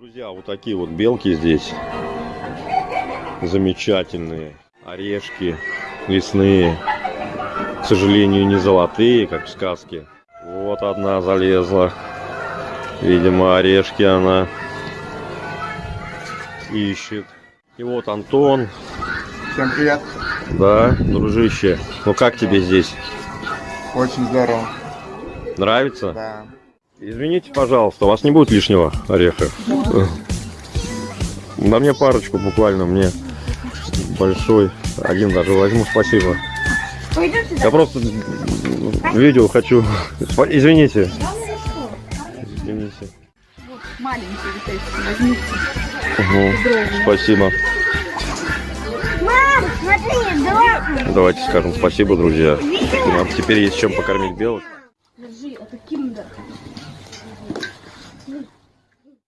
Друзья, вот такие вот белки здесь. Замечательные. Орешки лесные. К сожалению, не золотые, как в сказке. Вот одна залезла. Видимо, орешки она ищет. И вот Антон. Всем привет. Да, дружище. Ну как тебе здесь? Очень здорово. Нравится? Да. Извините, пожалуйста, у вас не будет лишнего ореха? На мне парочку буквально, мне большой. Один даже возьму, спасибо. Я просто видео хочу. Извините. Извините. Маленький вот эти, возьмите. Мгм, Спасибо. Мам, смотри. Давайте скажем спасибо, друзья. Нам теперь есть чем покормить белок. Держи, это а киндер.